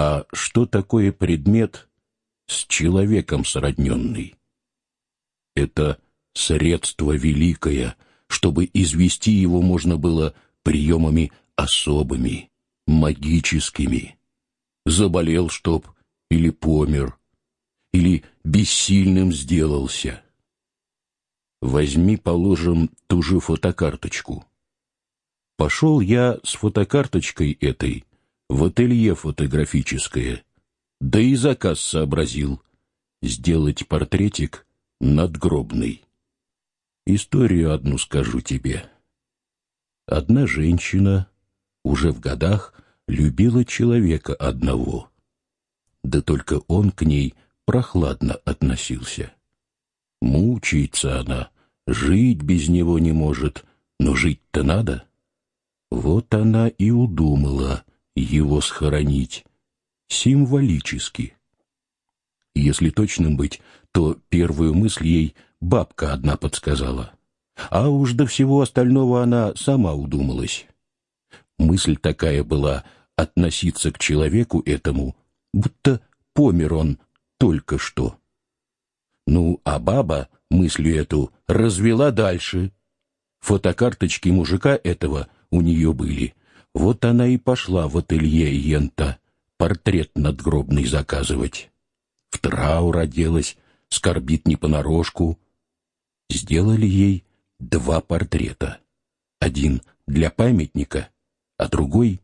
А что такое предмет с человеком сродненный? Это средство великое, чтобы извести его можно было приемами особыми, магическими. Заболел, чтоб, или помер, или бессильным сделался. Возьми, положим, ту же фотокарточку. Пошел я с фотокарточкой этой в ателье фотографическое, да и заказ сообразил сделать портретик надгробный. Историю одну скажу тебе. Одна женщина, уже в годах, любила человека одного. Да только он к ней прохладно относился. Мучается она, жить без него не может, но жить-то надо. Вот она и удумала его схоронить символически. Если точным быть, то первую мысль ей бабка одна подсказала. А уж до всего остального она сама удумалась. Мысль такая была относиться к человеку этому, будто помер он только что. Ну, а баба мыслью эту развела дальше. Фотокарточки мужика этого у нее были. Вот она и пошла в ателье Йента портрет надгробный заказывать. В траур оделась, скорбит не понарошку. Сделали ей два портрета. Один для памятника, а другой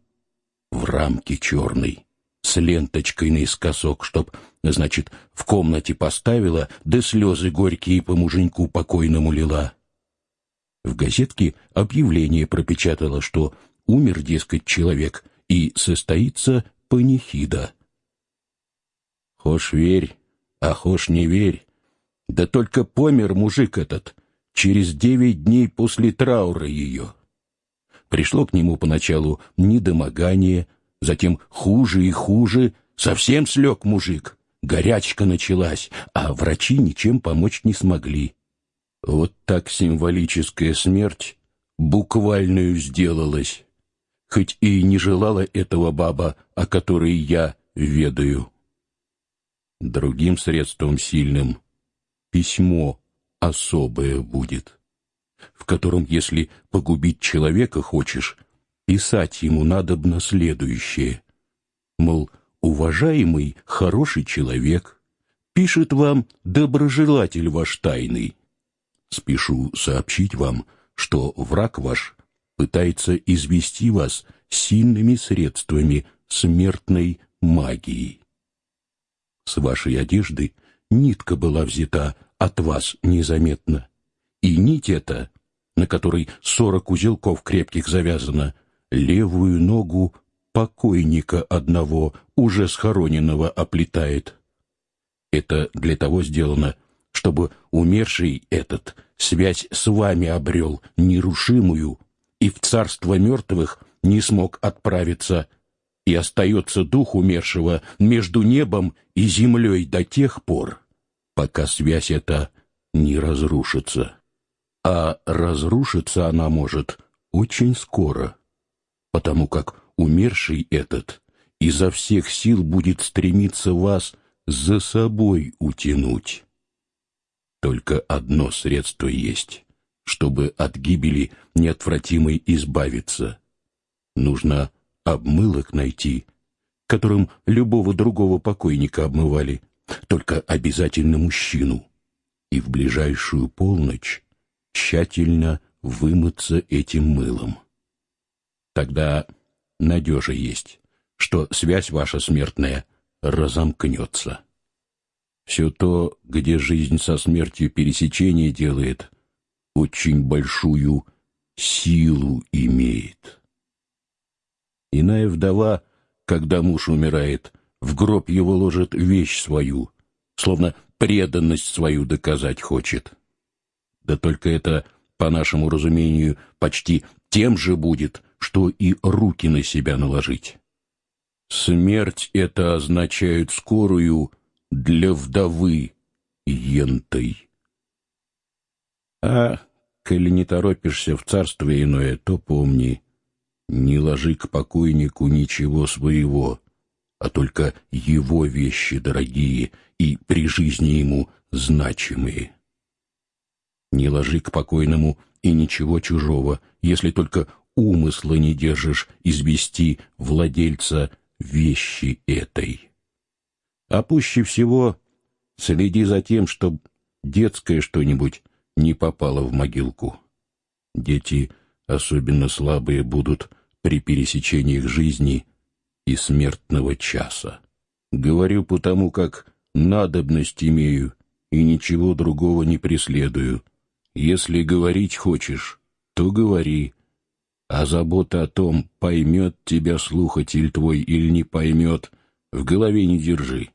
в рамке черной, с ленточкой наискосок, чтоб, значит, в комнате поставила, да слезы горькие по муженьку покойному лила. В газетке объявление пропечатала, что умер, дескать, человек, и состоится панихида. Хошь верь, а хошь не верь. Да только помер мужик этот через девять дней после траура ее. Пришло к нему поначалу недомогание, затем хуже и хуже, совсем слег мужик. Горячка началась, а врачи ничем помочь не смогли. Вот так символическая смерть буквальную сделалась, хоть и не желала этого баба, о которой я ведаю. Другим средством сильным письмо особое будет, в котором, если погубить человека хочешь, писать ему надобно следующее. Мол, уважаемый, хороший человек, пишет вам доброжелатель ваш тайный. Спешу сообщить вам, что враг ваш пытается извести вас сильными средствами смертной магии. С вашей одежды нитка была взята от вас незаметно, и нить эта, на которой сорок узелков крепких завязано, левую ногу покойника одного, уже схороненного, оплетает. Это для того сделано, чтобы умерший этот связь с вами обрел нерушимую и в царство мертвых не смог отправиться, и остается дух умершего между небом и землей до тех пор, пока связь эта не разрушится. А разрушиться она может очень скоро, потому как умерший этот изо всех сил будет стремиться вас за собой утянуть. Только одно средство есть, чтобы от гибели неотвратимой избавиться. Нужно обмылок найти, которым любого другого покойника обмывали, только обязательно мужчину, и в ближайшую полночь тщательно вымыться этим мылом. Тогда надежа есть, что связь ваша смертная разомкнется. Все то, где жизнь со смертью пересечение делает, очень большую силу имеет. Иная вдова, когда муж умирает, в гроб его ложит вещь свою, словно преданность свою доказать хочет. Да только это, по нашему разумению, почти тем же будет, что и руки на себя наложить. Смерть это означает скорую, для вдовы ентой. А, коли не торопишься в царство иное, то помни, не ложи к покойнику ничего своего, а только его вещи дорогие и при жизни ему значимые. Не ложи к покойному и ничего чужого, если только умысла не держишь извести владельца вещи этой. А пуще всего следи за тем, чтоб детское что-нибудь не попало в могилку. Дети, особенно слабые, будут при пересечениях жизни и смертного часа. Говорю потому, как надобность имею и ничего другого не преследую. Если говорить хочешь, то говори, а забота о том, поймет тебя слухатель твой или не поймет, в голове не держи.